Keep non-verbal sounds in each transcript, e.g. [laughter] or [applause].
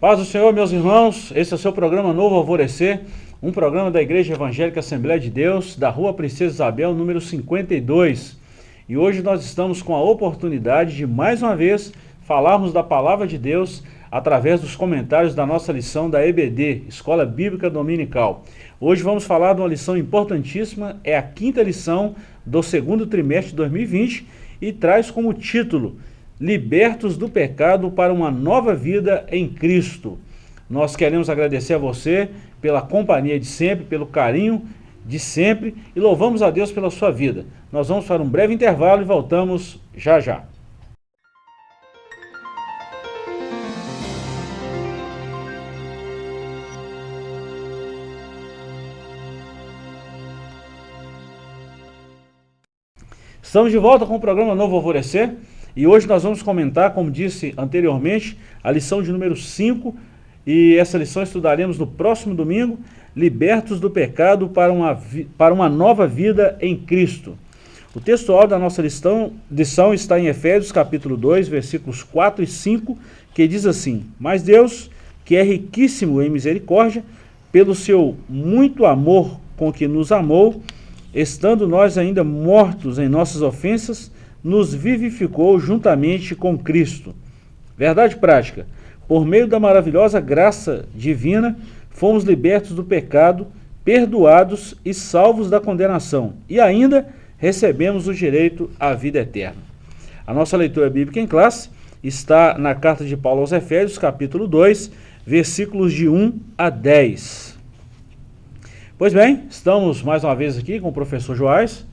Paz do Senhor, meus irmãos, esse é o seu programa Novo Alvorecer, um programa da Igreja Evangélica Assembleia de Deus, da Rua Princesa Isabel, número 52. E hoje nós estamos com a oportunidade de, mais uma vez, falarmos da Palavra de Deus através dos comentários da nossa lição da EBD, Escola Bíblica Dominical. Hoje vamos falar de uma lição importantíssima, é a quinta lição do segundo trimestre de 2020 e traz como título Libertos do Pecado para uma Nova Vida em Cristo. Nós queremos agradecer a você pela companhia de sempre, pelo carinho de sempre e louvamos a Deus pela sua vida. Nós vamos para um breve intervalo e voltamos já já. Estamos de volta com o programa Novo Alvorecer e hoje nós vamos comentar, como disse anteriormente, a lição de número 5 e essa lição estudaremos no próximo domingo, Libertos do Pecado para uma, para uma Nova Vida em Cristo. O textual da nossa lição, lição está em Efésios capítulo 2, versículos 4 e 5, que diz assim, Mas Deus, que é riquíssimo em misericórdia, pelo seu muito amor com que nos amou, estando nós ainda mortos em nossas ofensas, nos vivificou juntamente com Cristo. Verdade prática, por meio da maravilhosa graça divina, fomos libertos do pecado, perdoados e salvos da condenação, e ainda recebemos o direito à vida eterna. A nossa leitura bíblica em classe está na carta de Paulo aos Efésios, capítulo 2, versículos de 1 a 10. Pois bem, estamos mais uma vez aqui com o professor Joás.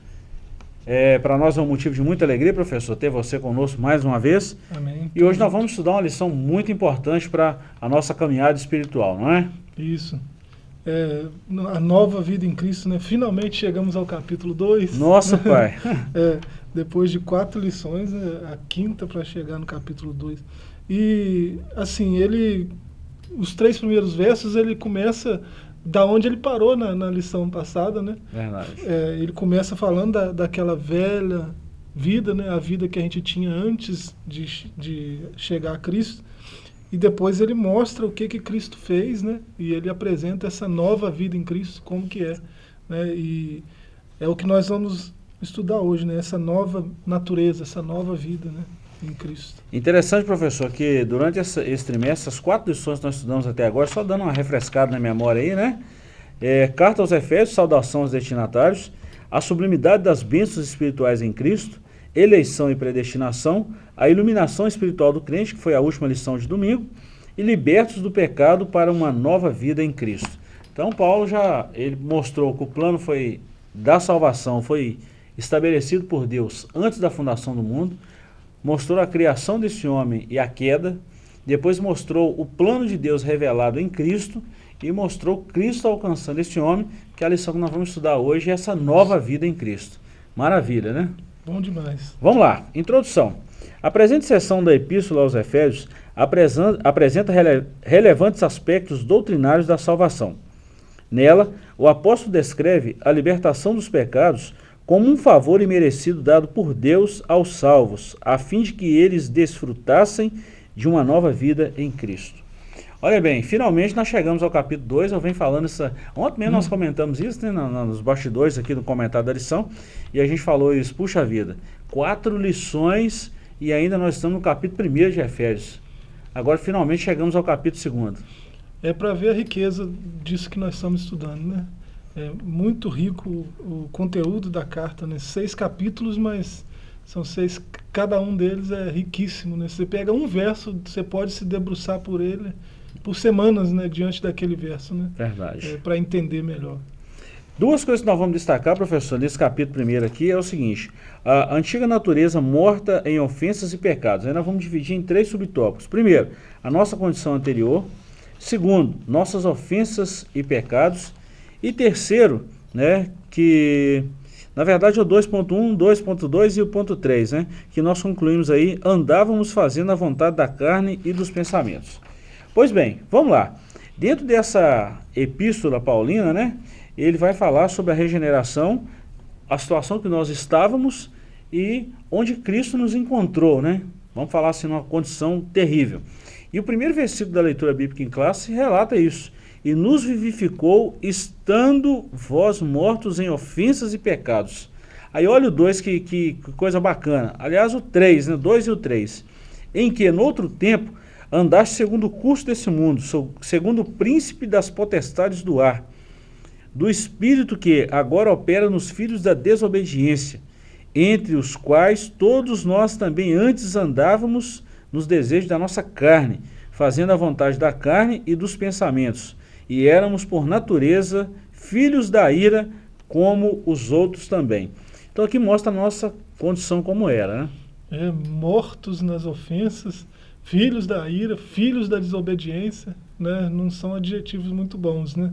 É, Para nós é um motivo de muita alegria, professor, ter você conosco mais uma vez. Amém. E hoje nós vamos estudar uma lição muito importante para a nossa caminhada espiritual, não é? Isso. É, a nova vida em Cristo, né? Finalmente chegamos ao capítulo 2. Nossa, [laughs] pai. é, depois de quatro lições, é a quinta para chegar no capítulo 2. E, assim, ele... Os três primeiros versos, ele começa da onde ele parou na, na lição passada, né? Verdade. É, ele começa falando da, daquela velha vida, né? A vida que a gente tinha antes de, de chegar a Cristo. E depois ele mostra o que que Cristo fez, né? E ele apresenta essa nova vida em Cristo, como que é. Né? E é o que nós vamos estudar hoje, né? Essa nova natureza, essa nova vida, né? Em Cristo. Interessante, professor, que durante essa, esse trimestre, as quatro lições que nós estudamos até agora, só dando uma refrescada na memória aí, né? É, Carta aos Efésios, saudação aos destinatários, a sublimidade das bênçãos espirituais em Cristo, eleição e predestinação, a iluminação espiritual do crente, que foi a última lição de domingo, e libertos do pecado para uma nova vida em Cristo. Então Paulo já ele mostrou que o plano foi da salvação foi estabelecido por Deus antes da fundação do mundo, mostrou a criação desse homem e a queda, depois mostrou o plano de Deus revelado em Cristo e mostrou Cristo alcançando esse homem, que é a lição que nós vamos estudar hoje é essa nova vida em Cristo. Maravilha, né? Bom demais. Vamos lá, introdução. A presente sessão da Epístola aos Efésios apresenta rele relevantes aspectos doutrinários da salvação. Nela, o apóstolo descreve a libertação dos pecados como um favor imerecido dado por Deus aos salvos, a fim de que eles desfrutassem de uma nova vida em Cristo. Olha bem, finalmente nós chegamos ao capítulo 2, eu venho falando isso, ontem mesmo hum. nós comentamos isso, né, nos bastidores aqui no comentário da lição, e a gente falou isso, puxa vida, quatro lições e ainda nós estamos no capítulo 1 de Efésios. Agora finalmente chegamos ao capítulo 2. É para ver a riqueza disso que nós estamos estudando, né? É muito rico o, o conteúdo da carta, né? Seis capítulos, mas são seis, cada um deles é riquíssimo, né? Você pega um verso, você pode se debruçar por ele por semanas, né? Diante daquele verso, né? Verdade. É, Para entender melhor. Duas coisas que nós vamos destacar, professor, nesse capítulo primeiro aqui, é o seguinte. A antiga natureza morta em ofensas e pecados. Aí nós vamos dividir em três subtópicos. Primeiro, a nossa condição anterior. Segundo, nossas ofensas e pecados. E terceiro, né, que na verdade o 2.1, 2.2 e o ponto 3, né, que nós concluímos aí, andávamos fazendo a vontade da carne e dos pensamentos. Pois bem, vamos lá. Dentro dessa epístola paulina, né, ele vai falar sobre a regeneração, a situação que nós estávamos e onde Cristo nos encontrou, né? Vamos falar assim, numa condição terrível. E o primeiro versículo da leitura bíblica em classe relata isso. E nos vivificou, estando vós mortos em ofensas e pecados. Aí olha o 2, que, que, coisa bacana. Aliás, o 3, né? 2 e o 3. Em que, no outro tempo, andaste segundo o curso desse mundo, segundo o príncipe das potestades do ar, do espírito que agora opera nos filhos da desobediência, entre os quais todos nós também antes andávamos nos desejos da nossa carne, fazendo a vontade da carne e dos pensamentos, e éramos por natureza filhos da ira, como os outros também. Então aqui mostra a nossa condição como era, né? É, mortos nas ofensas, filhos da ira, filhos da desobediência, né? Não são adjetivos muito bons, né?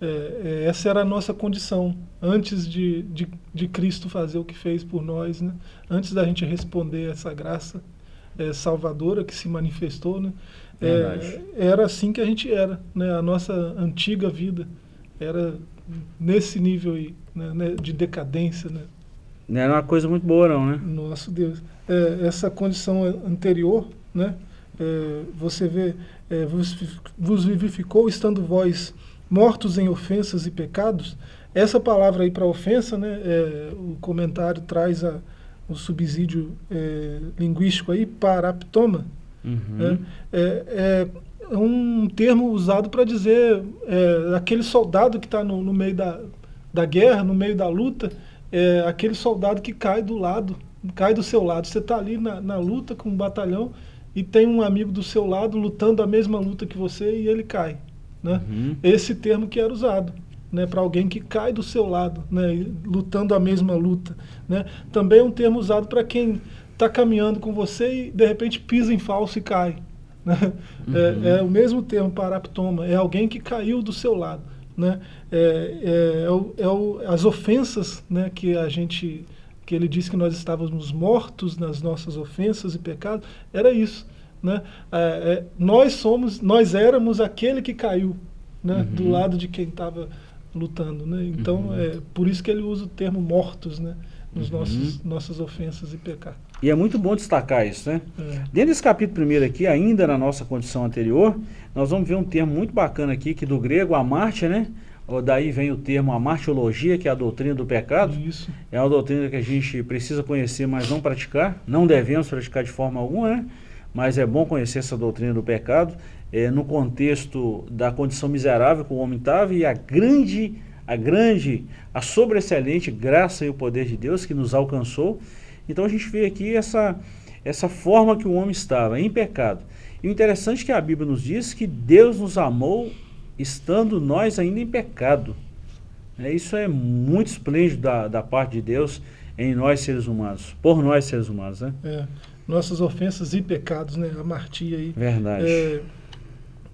É, é, essa era a nossa condição antes de, de, de, Cristo fazer o que fez por nós, né? Antes da gente responder essa graça é, salvadora que se manifestou, né? É, era assim que a gente era, né? A nossa antiga vida era nesse nível aí, né? né de decadência, né? Não era uma coisa muito boa não, né? Nosso Deus. É, essa condição anterior, né? É, você vê, é, vos, vos vivificou estando vós mortos em ofensas e pecados. Essa palavra aí para ofensa, né? É, o comentário traz a, o subsídio é, linguístico aí, paraptoma. Uhum. Né? É, é, um termo usado para dizer é, aquele soldado que está no, no, meio da, da guerra, no meio da luta, é aquele soldado que cai do lado, cai do seu lado. Você está ali na, na luta com um batalhão e tem um amigo do seu lado lutando a mesma luta que você e ele cai. Né? Uhum. Esse termo que era usado né, para alguém que cai do seu lado, né, lutando a mesma luta. Né? Também é um termo usado para quem está caminhando com você e de repente pisa em falso e cai. Né? Uhum. É, é, o mesmo termo paraptoma, é alguém que caiu do seu lado. Né? É, é, é, o, é o, as ofensas né, que a gente que ele disse que nós estávamos mortos nas nossas ofensas e pecados, era isso. Né? É, é, nós somos, nós éramos aquele que caiu né? Uhum. do lado de quem estava lutando. Né? Então, uhum. é por isso que ele usa o termo mortos né? Nos uhum. nossos nossas ofensas e pecados. E é muito bom destacar isso, né? É. Dentro desse capítulo primeiro aqui, ainda na nossa condição anterior, nós vamos ver um termo muito bacana aqui, que do grego, amártia, né? Daí vem o termo amartiologia, que é a doutrina do pecado. Isso. É uma doutrina que a gente precisa conhecer, mas não praticar. Não devemos praticar de forma alguma, né? Mas é bom conhecer essa doutrina do pecado é, no contexto da condição miserável que o homem estava e a grande, a grande, a sobreexcelente graça e o poder de Deus que nos alcançou. Então a gente vê aqui essa, essa forma que o homem estava, em pecado. E o interessante é que a Bíblia nos diz que Deus nos amou estando nós ainda em pecado. É, isso é muito esplêndido da, da parte de Deus em nós seres humanos, por nós seres humanos. Né? É, nossas ofensas e pecados, né? a martia aí. Verdade. É,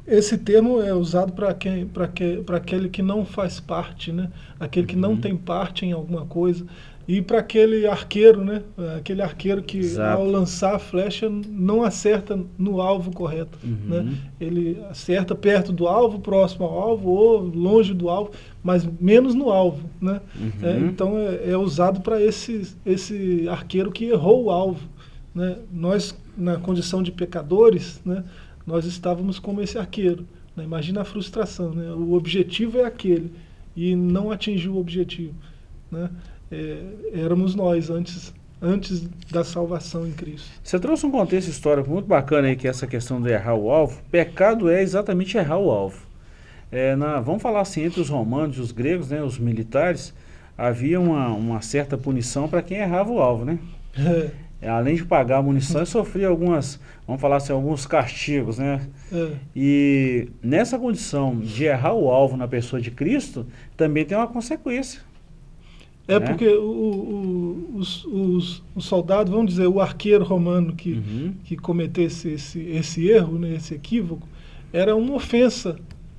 esse termo é usado para que, que, aquele que não faz parte, né? aquele que uhum. não tem parte em alguma coisa. E para aquele arqueiro, né? Aquele arqueiro que Exato. ao lançar a flecha não acerta no alvo correto. Uhum. Né? Ele acerta perto do alvo, próximo ao alvo ou longe do alvo, mas menos no alvo. Né? Uhum. É, então é, é usado para esse, esse arqueiro que errou o alvo. Né? Nós, na condição de pecadores, né? Nós estávamos como esse arqueiro. Né? Imagina a frustração. Né? O objetivo é aquele e não atingiu o objetivo. Né? é, éramos nós antes, antes da salvação em Cristo. Você trouxe um contexto histórico muito bacana aí, que é essa questão de errar o alvo. Pecado é exatamente errar o alvo. É, na, vamos falar assim, entre os romanos e os gregos, né, os militares, havia uma, uma certa punição para quem errava o alvo, né? É. Além de pagar a munição, sofria algumas, vamos falar assim, alguns castigos, né? É. E nessa condição de errar o alvo na pessoa de Cristo, também tem uma consequência. É né? porque o, o, os, os, os, soldados, vamos dizer, o arqueiro romano que, uhum. que cometesse esse, esse erro, né, esse equívoco, era uma ofensa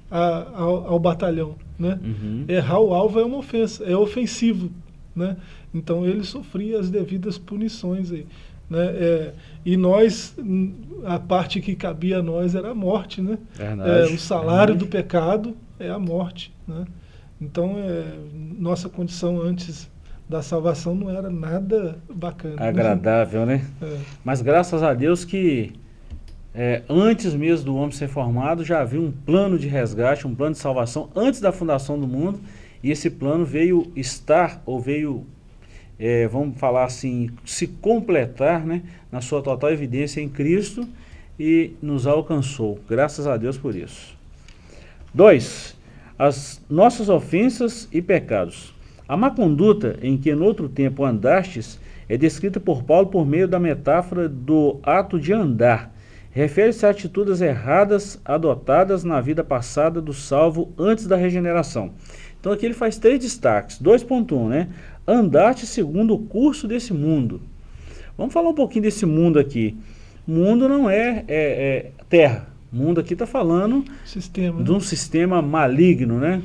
a, ao, ao, batalhão. Né? Uhum. Errar o alvo é uma ofensa, é ofensivo. Né? Então ele sofria as devidas punições. Aí, né? É, e nós, a parte que cabia a nós era a morte. Né? É, o salário do pecado é a morte. Né? Então, é, nossa condição antes da salvação não era nada bacana. Agradável, né? É. Mas graças a Deus que é, antes mesmo do homem ser formado, já havia um plano de resgate, um plano de salvação antes da fundação do mundo, e esse plano veio estar, ou veio, é, vamos falar assim, se completar né, na sua total evidência em Cristo e nos alcançou. Graças a Deus por isso. 2. As nossas ofensas e pecados. A má conduta em que no outro tempo andastes é descrita por Paulo por meio da metáfora do ato de andar, refere-se a atitudes erradas adotadas na vida passada do salvo antes da regeneração. Então aqui ele faz três destaques. 2.1, né? Andarte segundo o curso desse mundo. Vamos falar um pouquinho desse mundo aqui. Mundo não é, é, é terra. Mundo aqui está falando sistema, de um né? sistema maligno, né?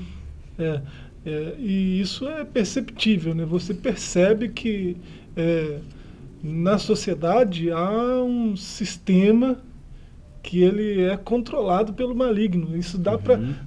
É, é, e isso é perceptível, né? Você percebe que é, na sociedade há um sistema que ele é controlado pelo maligno. Isso dá uhum.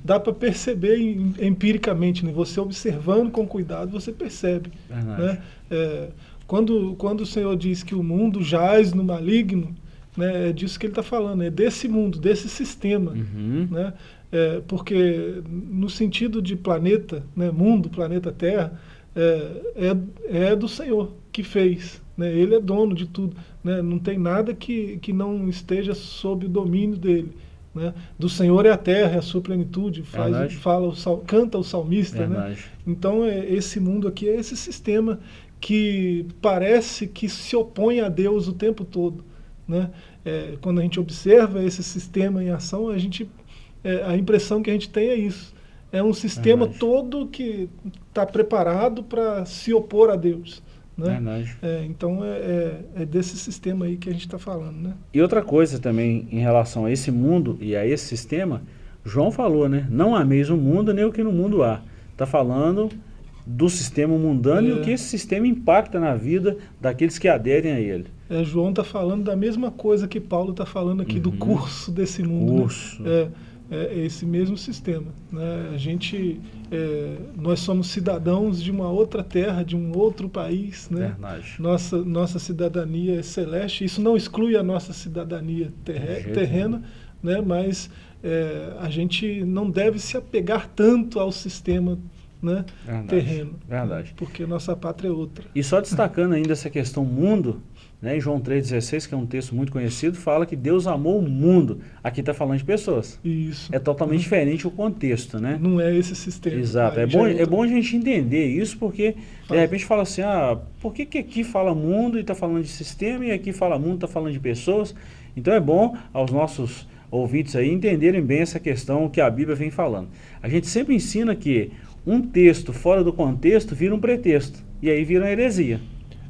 para perceber empiricamente, né? você observando com cuidado, você percebe. Né? É, quando, quando o Senhor diz que o mundo jaz no maligno, né, é disso que ele está falando, é desse mundo, desse sistema. Uhum. Né? É, porque no sentido de planeta, né, mundo, planeta Terra, é, é, é do Senhor que fez. Né? Ele é dono de tudo. Né? Não tem nada que, que não esteja sob o domínio dele. Né? Do Senhor é a terra, é a sua plenitude, faz, fala o sal, canta o salmista. Né? Então é, esse mundo aqui é esse sistema que parece que se opõe a Deus o tempo todo. Né? É, quando a gente observa esse sistema em ação, a, gente, é, a impressão que a gente tem é isso. É um sistema todo que está preparado para se opor a Deus. Né? É, então é, é, é, desse sistema aí que a gente está falando. Né? E outra coisa também em relação a esse mundo e a esse sistema, João falou, né? Não ameis o mundo nem o que no mundo há. Está falando do sistema mundano e o é. que esse sistema impacta na vida daqueles que aderem a ele. É, João está falando da mesma coisa que Paulo está falando aqui uhum. do curso desse mundo. Né? Curso. Né? É, esse mesmo sistema. Né? A gente, é, nós somos cidadãos de uma outra terra, de um outro país. Né? Nossa, nossa cidadania é celeste. Isso não exclui a nossa cidadania terre, terrena, né? mas é, a gente não deve se apegar tanto ao sistema né? Verdade, terreno. Verdade. Porque nossa pátria é outra. E só destacando ainda essa questão mundo, né, em João 3,16, que é um texto muito conhecido, fala que Deus amou o mundo. Aqui está falando de pessoas. Isso. É totalmente uhum. diferente o contexto, né? Não é esse sistema. Exato. É bom, é, é bom a gente entender isso, porque de repente fala assim, ah, por que, que aqui fala mundo e está falando de sistema, e aqui fala mundo e está falando de pessoas? Então é bom aos nossos ouvintes aí entenderem bem essa questão que a Bíblia vem falando. A gente sempre ensina que um texto fora do contexto vira um pretexto, e aí vira uma heresia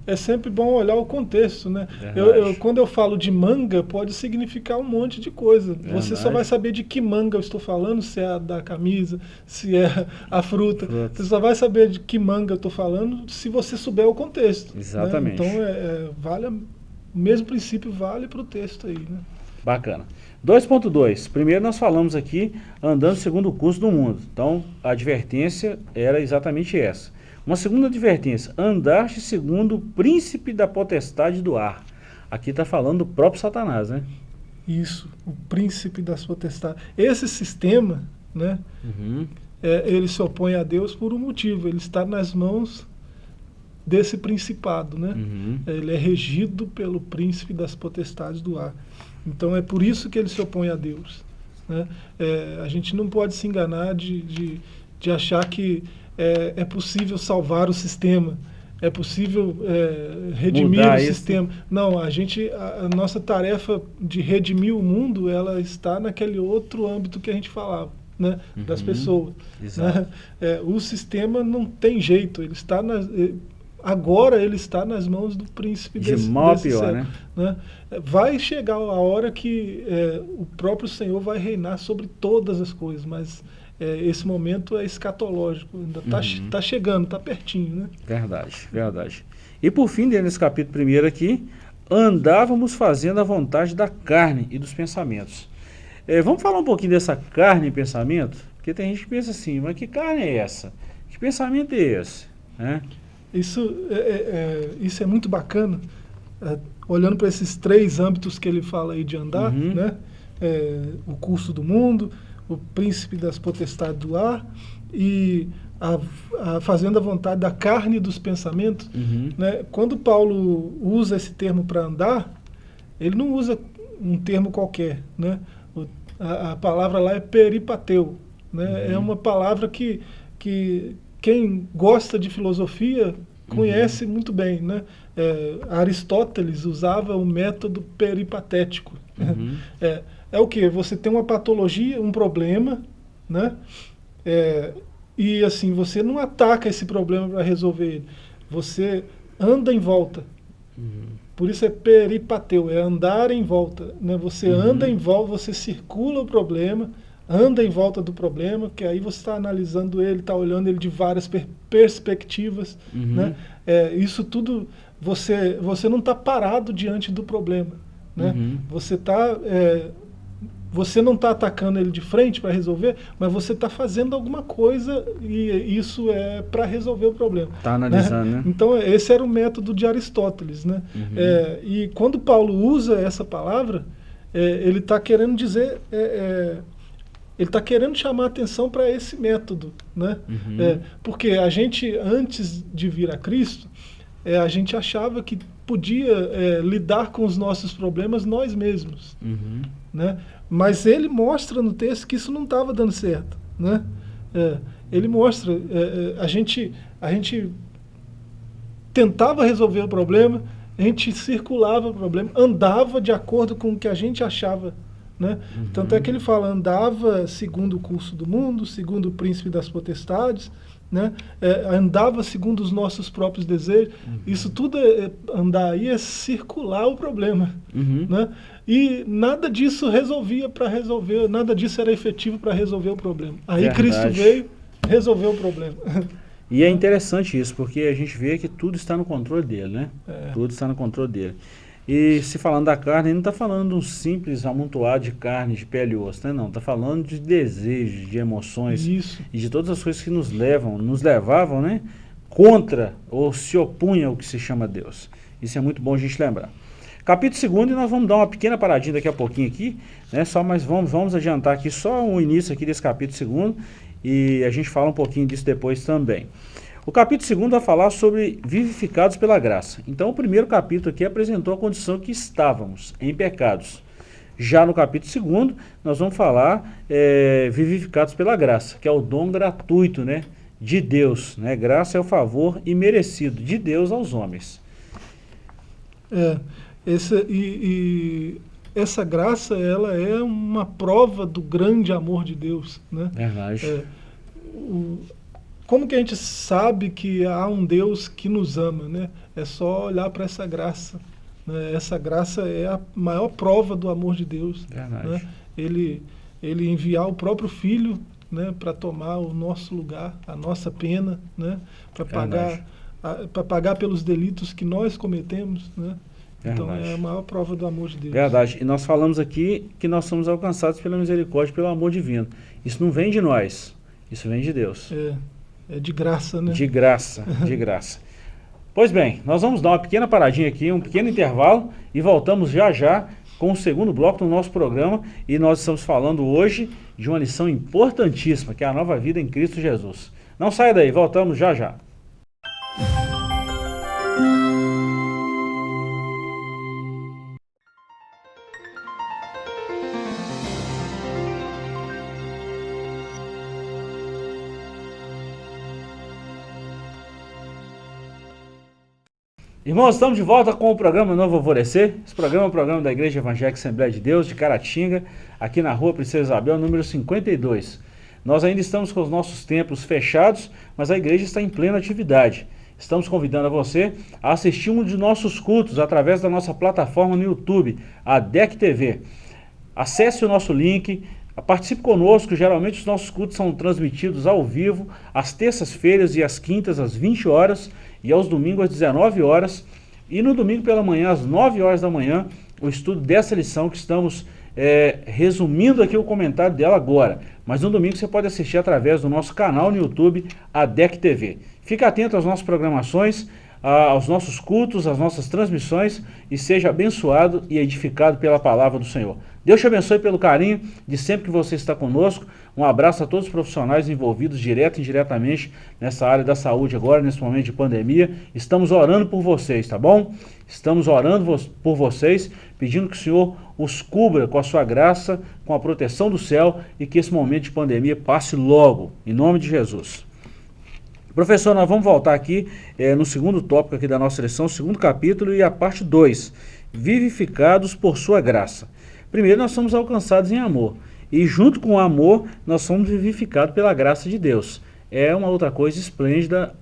é sempre bom olhar o contexto, né? Eu, eu, quando eu falo de manga, pode significar um monte de coisa. Verdade. Você só vai saber de que manga eu estou falando, se é a da camisa, se é a fruta. fruta. Você só vai saber de que manga eu estou falando se você souber o contexto. Né? Exatamente. Né? Então, é, é, vale, o mesmo princípio vale para o texto aí, né? Bacana. 2.2. Primeiro nós falamos aqui andando segundo o curso do mundo. Então, a advertência era exatamente essa. Uma segunda advertência, andaste segundo o príncipe da potestade do ar. Aqui está falando do próprio Satanás, né? Isso, o príncipe das potestades. Esse sistema, né, uhum. é, ele se opõe a Deus por um motivo, ele está nas mãos desse principado, né? Uhum. Ele é regido pelo príncipe das potestades do ar. Então é por isso que ele se opõe a Deus. Né? É, a gente não pode se enganar de, de, de achar que é, é possível salvar o sistema, é possível é, redimir Mudar o isso. sistema. Não, a gente, a, a, nossa tarefa de redimir o mundo, ela está naquele outro âmbito que a gente falava, né, uhum. das pessoas. Né? É, o sistema não tem jeito, ele está nas, agora ele está nas mãos do príncipe de desse, mal desse pior, né? né? Vai chegar a hora que é, o próprio Senhor vai reinar sobre todas as coisas, mas é, esse momento é escatológico, ainda está uhum. tá chegando, está pertinho. Né? Verdade, verdade. E por fim, dentro desse capítulo primeiro aqui, andávamos fazendo a vontade da carne e dos pensamentos. É, vamos falar um pouquinho dessa carne e pensamento? Porque tem gente que pensa assim, mas que carne é essa? Que pensamento é esse? É? Isso, é, é, é isso é muito bacana. É, olhando para esses três âmbitos que ele fala aí de andar, Uhum. né? É, o curso do mundo, o príncipe das potestades do ar e a, a fazendo a vontade da carne e dos pensamentos. Uhum. Né? Quando Paulo usa esse termo para andar, ele não usa um termo qualquer. Né? O- a, a palavra lá é peripateu. Né? É uma palavra que, que quem gosta de filosofia conhece muito bem. Né? É, Aristóteles usava o método peripatético. Uhum. [laughs] É, é o que? Você tem uma patologia, um problema, né? É, e assim, você não ataca esse problema para resolver ele. Você anda em volta. Por isso é peripateu, é andar em volta. Né? Você anda em volta, você circula o problema, anda em volta do problema, que aí você está analisando ele, está olhando ele de várias per- perspectivas. Uhum. Né? É, isso tudo, você, você não está parado diante do problema. Né? Uhum. Você está você não está atacando ele de frente para resolver, mas você está fazendo alguma coisa e isso é para resolver o problema. Tá analisando, né? Então esse era o método de Aristóteles, né? Uhum. É, e quando Paulo usa essa palavra, é, ele está querendo dizer, é, é, ele está querendo chamar atenção para esse método, né? Uhum. É, porque a gente antes de vir a Cristo, é, a gente achava que podia lidar com os nossos problemas nós mesmos Uhum. né? Mas ele mostra no texto que isso não estava dando certo, né? É, ele mostra, é, é, a gente, a gente tentava resolver o problema, a gente circulava o problema, andava de acordo com o que a gente achava, né? Tanto é que ele fala, andava segundo o curso do mundo, segundo o príncipe das potestades, né? É, andava segundo os nossos próprios desejos. Isso tudo é, é- andar aí é circular o problema, Uhum. né? E nada disso resolvia para resolver, nada disso era efetivo para resolver o problema. Aí Verdade. Cristo veio, resolveu o problema. E é interessante isso, porque a gente vê que tudo está no controle dele, né? É. Tudo está no controle dele. E se falando da carne, ele não está falando de um simples amontoado de carne, de pele e osso, né? Não, está falando de desejos, de emoções Isso. e de todas as coisas que nos levam, nos levavam, né? Contra ou se opunham ao que se chama Deus. Isso é muito bom a gente lembrar. Capítulo 2, e nós vamos dar uma pequena paradinha daqui a pouquinho aqui, né? Só, mas vamos, vamos adiantar aqui só o início aqui desse capítulo 2 e a gente fala um pouquinho disso depois também. O capítulo 2 vai falar sobre vivificados pela graça. Então o primeiro capítulo aqui apresentou a condição que estávamos em pecados. Já no capítulo 2, nós vamos falar é, vivificados pela graça, que é o dom gratuito né, de Deus. Né? Graça é o favor imerecido de Deus aos homens. É, essa, e, e essa graça, ela é uma prova do grande amor de Deus, né? Verdade. É, o- como que a gente sabe que há um Deus que nos ama, né? É só olhar para essa graça. né? Essa graça é a maior prova do amor de Deus. Né? Ele, ele enviar o próprio Filho né, para tomar o nosso lugar, a nossa pena, né? Para pagar, pagar pelos delitos que nós cometemos, né? Então Verdade. é a maior prova do amor de Deus. Verdade. E nós falamos aqui que nós somos alcançados pela misericórdia, pelo amor divino. Isso não vem de nós, isso vem de Deus. É, é de graça, né? De graça, de graça. Pois bem, nós vamos dar uma pequena paradinha aqui, um pequeno intervalo e voltamos já já com o segundo bloco do nosso programa e nós estamos falando hoje de uma lição importantíssima, que é a nova vida em Cristo Jesus. Não saia daí, voltamos já já. Irmãos, estamos de volta com o programa Novo Alvorecer. Esse programa é um programa da Igreja Evangélica Assembleia de Deus de Caratinga, aqui na rua Princesa Isabel, número 52. Nós ainda estamos com os nossos templos fechados, mas a igreja está em plena atividade. Estamos convidando a você a assistir um de nossos cultos através da nossa plataforma no YouTube, a DEC TV. Acesse o nosso link, participe conosco. Geralmente os nossos cultos são transmitidos ao vivo, às terças-feiras e às quintas, às 20 horas, e aos domingos, às 19 horas. E no domingo pela manhã, às 9 horas da manhã, o estudo dessa lição que estamos é, resumindo aqui o comentário dela agora. Mas no domingo você pode assistir através do nosso canal no YouTube, a DEC TV. Fique atento às nossas programações. Aos nossos cultos, às nossas transmissões e seja abençoado e edificado pela palavra do Senhor. Deus te abençoe pelo carinho de sempre que você está conosco. Um abraço a todos os profissionais envolvidos direto e indiretamente nessa área da saúde agora, nesse momento de pandemia. Estamos orando por vocês, tá bom? Estamos orando por vocês, pedindo que o Senhor os cubra com a sua graça, com a proteção do céu e que esse momento de pandemia passe logo, em nome de Jesus. Professor, nós vamos voltar aqui é, no segundo tópico aqui da nossa lição, segundo capítulo e a parte 2, vivificados por sua graça. Primeiro, nós somos alcançados em amor. E junto com o amor, nós somos vivificados pela graça de Deus. É uma outra coisa esplêndida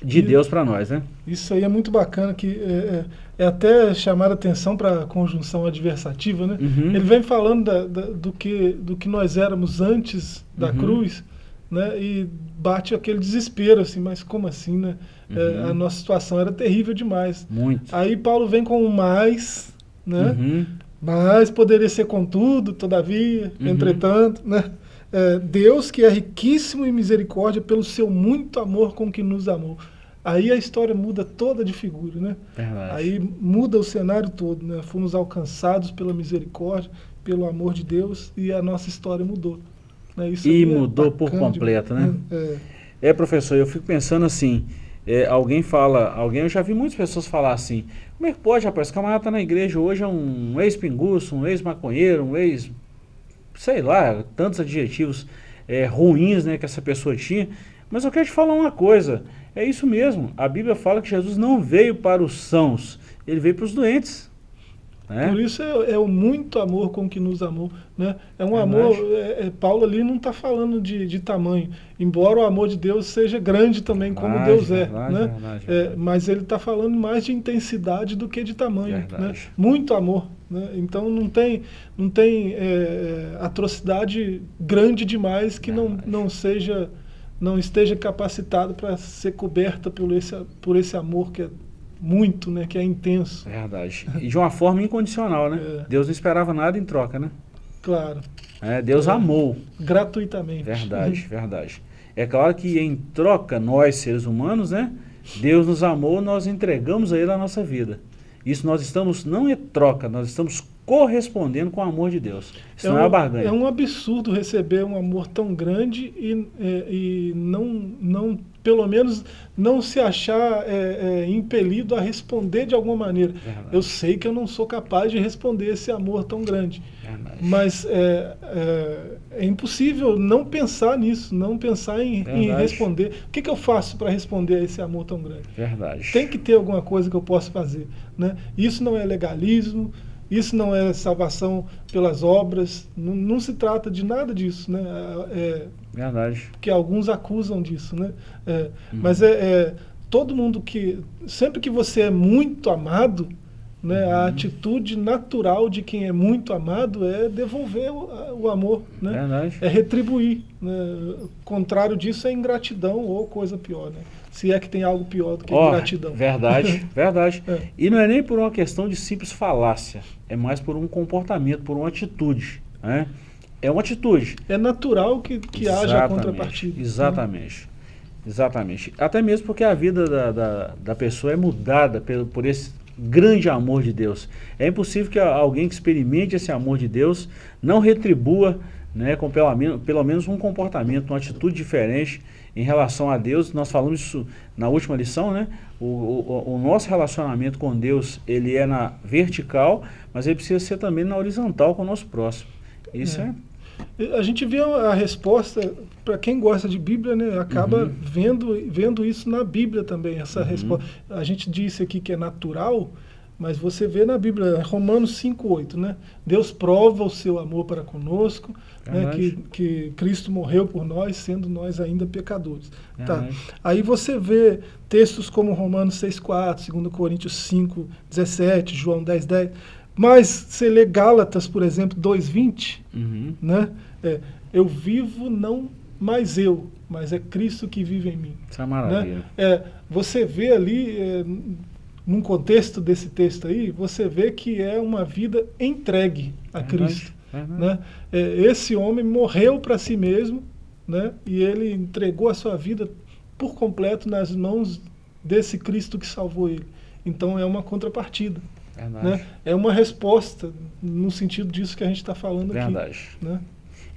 de e, Deus para nós, né? Isso aí é muito bacana, que é, é, é até chamar a atenção para a conjunção adversativa, né? Uhum. Ele vem falando da, da, do, que, do que nós éramos antes da uhum. cruz, né? E bate aquele desespero, assim, mas como assim, né? É, uhum. a nossa situação era terrível demais. Muito. Aí Paulo vem com o mais, né? Uhum. Mas poderia ser contudo, todavia, uhum. entretanto, né? É, Deus que é riquíssimo em misericórdia pelo seu muito amor com que nos amou. Aí a história muda toda de figura, né? Verdade. Aí muda o cenário todo, né? Fomos alcançados pela misericórdia, pelo amor de Deus e a nossa história mudou. Né? E é mudou por completo, né? É. é, professor, eu fico pensando assim, é, alguém fala, alguém, eu já vi muitas pessoas falar assim, como é que pode, rapaz, esse camarada tá na igreja hoje é um ex-pinguço, um ex-maconheiro, um ex, sei lá, tantos adjetivos é, ruins né, que essa pessoa tinha, mas eu quero te falar uma coisa, é isso mesmo, a Bíblia fala que Jesus não veio para os sãos, ele veio para os doentes. É? Por isso é, é, o muito amor com que nos amou. Né? É um amor, é, é, Paulo ali não está falando de, de tamanho, embora o amor de Deus seja grande também, verdade, como Deus é. Verdade, né? Verdade, é, mas ele está falando mais de intensidade do que de tamanho. Né? Muito amor. Né? Então não tem, não tem é, atrocidade grande demais que não, não seja não esteja capacitado para ser coberta por esse, por esse amor que é muito, né? Que é intenso. Verdade. E de uma forma incondicional, né? [laughs] É. Deus não esperava nada em troca, né? Claro. É, Deus é. amou. Gratuitamente. Verdade, [laughs] verdade. É claro que em troca, nós seres humanos, né? Deus nos amou, nós entregamos a Ele a nossa vida. Isso nós estamos, não é troca, nós estamos correspondendo com o amor de Deus. Isso é não um, é uma barganha. É um absurdo receber um amor tão grande e, é, e não, não, pelo menos, não se achar é, é, impelido a responder de alguma maneira. Verdade. Eu sei que eu não sou capaz de responder esse amor tão grande. Verdade. Mas é, é, é, impossível não pensar nisso, não pensar em, em responder. O que, que eu faço para responder a esse amor tão grande? Verdade. Tem que ter alguma coisa que eu possa fazer. Né? Isso não é legalismo, isso não é salvação pelas obras, não, não se trata de nada disso, né? É, Verdade. Que alguns acusam disso, né? É, uhum. Mas é, é, todo mundo que, sempre que você é muito amado, né, uhum. a atitude natural de quem é muito amado é devolver o, o amor, né? Verdade. É retribuir. Né? Contrário disso é ingratidão ou coisa pior, né? se é que tem algo pior do que oh, gratidão. Verdade, [laughs] verdade. É. E não é nem por uma questão de simples falácia, é mais por um comportamento, por uma atitude. Né? É uma atitude. É natural que, que haja contrapartida. Né? Exatamente. Né? Exatamente. Até mesmo porque a vida da, da, da pessoa é mudada por, por esse grande amor de Deus. É impossível que alguém que experimente esse amor de Deus não retribua né, com pelo menos, pelo menos um comportamento, uma atitude diferente em relação a Deus, nós falamos isso na última lição, né? O, o, o, nosso relacionamento com Deus, ele é na vertical, mas ele precisa ser também na horizontal com o nosso próximo. Isso é. é... A gente vê a resposta, para quem gosta de Bíblia, né, acaba uhum. vendo, vendo isso na Bíblia também, essa uhum. resposta. A gente disse aqui que é natural, mas você vê na Bíblia, Romanos 5,8, né? Deus prova o seu amor para conosco, né? que, que Cristo morreu por nós, sendo nós ainda pecadores. Tá. Aí você vê textos como Romanos 6,4, 2 Coríntios 5, 17, João 10, 10. Mas você lê Gálatas, por exemplo, 2,20, uhum. né? É, eu vivo não mais eu, mas é Cristo que vive em mim. Isso é maravilha. Né? É, você vê ali... É, num contexto desse texto aí, você vê que é uma vida entregue a Cristo. Né? É, esse homem morreu para si mesmo né? e ele entregou a sua vida por completo nas mãos desse Cristo que salvou ele. Então é uma contrapartida. Né? É uma resposta no sentido disso que a gente está falando Verdade. aqui. Né?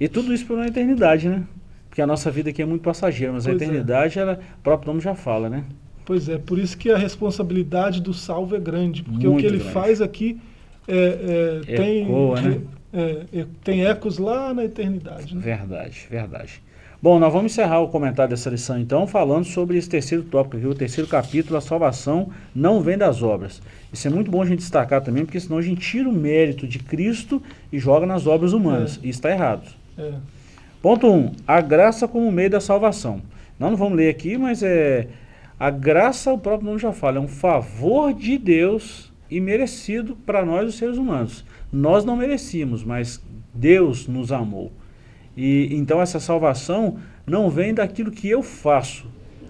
E tudo isso por uma eternidade, né? Porque a nossa vida aqui é muito passageira, mas pois a é. eternidade, é. ela, o próprio nome já fala, né? Pois é, por isso que a responsabilidade do salvo é grande, porque muito o que ele grande. faz aqui é, é, tem, né? É, tem ecos lá na eternidade. Né? Verdade, verdade. Bom, nós vamos encerrar o comentário dessa lição então, falando sobre esse terceiro tópico aqui, o terceiro capítulo, a salvação não vem das obras. Isso é muito bom a gente destacar também, porque senão a gente tira o mérito de Cristo e joga nas obras humanas. É. E está errado. É. Ponto 1. Um, a graça como meio da salvação. Nós não vamos ler aqui, mas é... A graça, o próprio nome já fala, é um favor de Deus e merecido para nós, os seres humanos. Nós não merecíamos, mas Deus nos amou. E então essa salvação não vem daquilo que eu faço.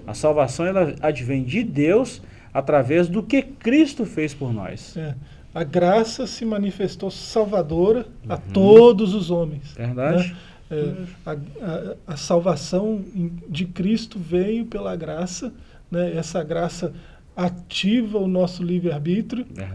A salvação ela advém de Deus através do que Cristo fez por nós. É. A graça se manifestou salvadora uhum. a todos os homens. Verdade. Né? É, a, a, a, salvação de Cristo veio pela graça, né? essa graça ativa o nosso livre-arbítrio, né?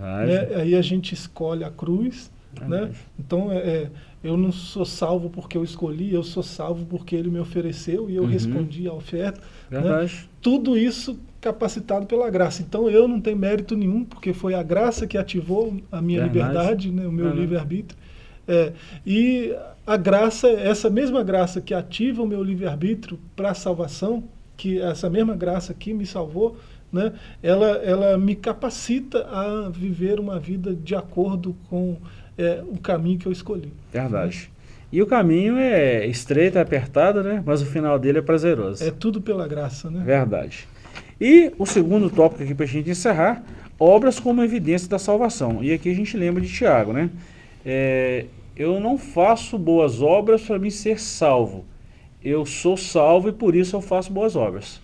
aí a gente escolhe a cruz. Né? Então, é, é, eu não sou salvo porque eu escolhi, eu sou salvo porque ele me ofereceu e eu uhum. respondi à oferta. Né? Tudo isso capacitado pela graça. Então eu não tenho mérito nenhum, porque foi a graça que ativou a minha Verdade. liberdade, né, o meu uhum. livre-arbítrio. É, e a graça, essa mesma graça que ativa o meu livre-arbítrio para a salvação, que essa mesma graça que me salvou, né, ela, ela me capacita a viver uma vida de acordo com é, o caminho que eu escolhi. Verdade. E o caminho é estreito, é apertado, né? Mas o final dele é prazeroso. É tudo pela graça, né? Verdade. E o segundo tópico aqui para a gente encerrar, obras como evidência da salvação. E aqui a gente lembra de Tiago, né? É, eu não faço boas obras para me ser salvo. Eu sou salvo e por isso eu faço boas obras.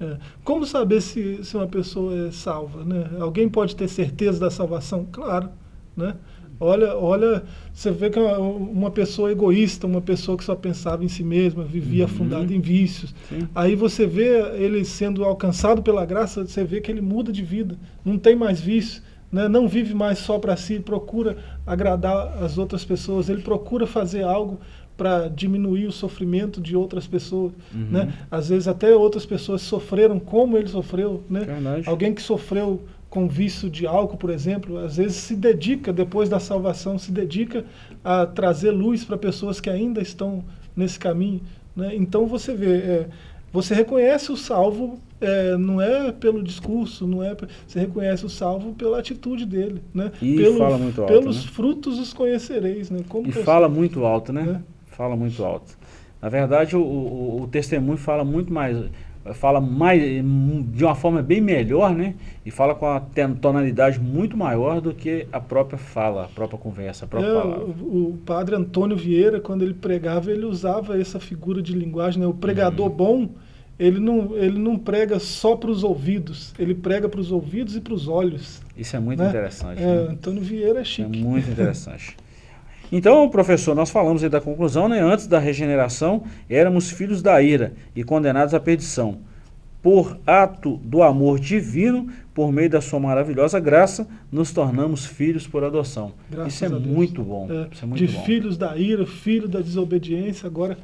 É. Como saber se, se uma pessoa é salva? Né? Alguém pode ter certeza da salvação? Claro. Né? Olha, olha, você vê que é uma pessoa egoísta, uma pessoa que só pensava em si mesma, vivia uhum. em vícios. Sim. Aí você vê ele sendo alcançado pela graça, você vê que ele muda de vida, não tem mais vício, né? não vive mais só para si, procura agradar as outras pessoas, ele procura fazer algo para diminuir o sofrimento de outras pessoas. Uhum. Né? Às vezes até outras pessoas sofreram como ele sofreu. Né? Alguém que sofreu com vício de álcool, por exemplo, às vezes se dedica, depois da salvação, se dedica a trazer luz para pessoas que ainda estão nesse caminho. Né? Então você vê, é, você reconhece o salvo, é, não é pelo discurso, não é você reconhece o salvo pela atitude dele. Né? E pelo, fala muito alto. Pelos né? frutos os conhecereis. Né? Como e fala muito alto, né? né? Fala muito alto. Na verdade, o, o, o testemunho fala muito mais fala mais, de uma forma bem melhor, né? E fala com a tonalidade muito maior do que a própria fala, a própria conversa, a própria é, palavra. O, o, padre Antônio Vieira, quando ele pregava, ele usava essa figura de linguagem, né? O pregador uhum. bom, ele não, ele não prega só para os ouvidos, ele prega para os ouvidos e para os olhos. Isso é muito né? interessante. É, né? Antônio Vieira é chique. É muito [laughs] interessante. Então, professor, nós falamos aí da conclusão, né? Antes da regeneração, éramos filhos da ira e condenados à perdição. Por ato do amor divino, por meio da sua maravilhosa graça, nos tornamos filhos por adoção. Graças Isso é muito bom. É, Isso é muito de bom. filhos da ira, filho da desobediência, agora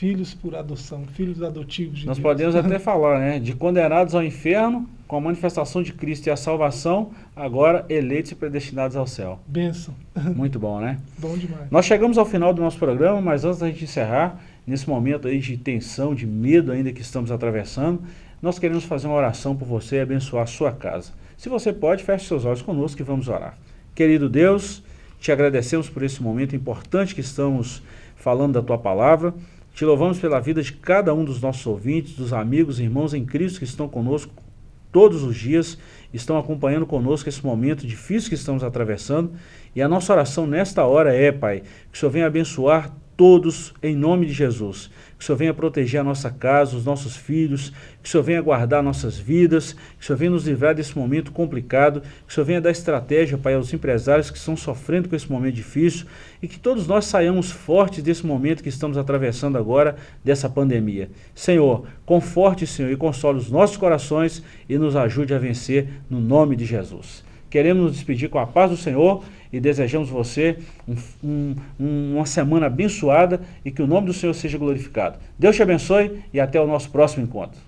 filhos por adoção, filhos adotivos de Nós Deus. podemos [laughs] até falar, né? De condenados ao inferno, com a manifestação de Cristo e a salvação, agora eleitos e predestinados ao céu. Benção. [laughs] Muito bom, né? bom demais. Nós chegamos ao final do nosso programa, mas antes da gente encerrar, nesse momento aí de tensão, de medo ainda que estamos atravessando, nós queremos fazer uma oração por você e abençoar a sua casa. Se você pode, feche seus olhos conosco e vamos orar. Querido Deus, te agradecemos por esse momento importante que estamos falando da Tua Palavra. Te louvamos pela vida de cada um dos nossos ouvintes, dos amigos irmãos em Cristo que estão conosco todos os dias, estão acompanhando conosco esse momento difícil que estamos atravessando. E a nossa oração nesta hora é, Pai, que o Senhor venha abençoar todos em nome de Jesus. Que o Senhor venha proteger a nossa casa, os nossos filhos, que o Senhor venha guardar nossas vidas, que o Senhor venha nos livrar desse momento complicado, que o Senhor venha dar estratégia, Pai, aos empresários que estão sofrendo com esse momento difícil e que todos nós saiamos fortes desse momento que estamos atravessando agora, dessa pandemia. Senhor, conforte, Senhor, e console os nossos corações e nos ajude a vencer no nome de Jesus. Queremos nos despedir com a paz do Senhor e desejamos você um, um, uma semana abençoada e que o nome do Senhor seja glorificado. Deus te abençoe e até o nosso próximo encontro.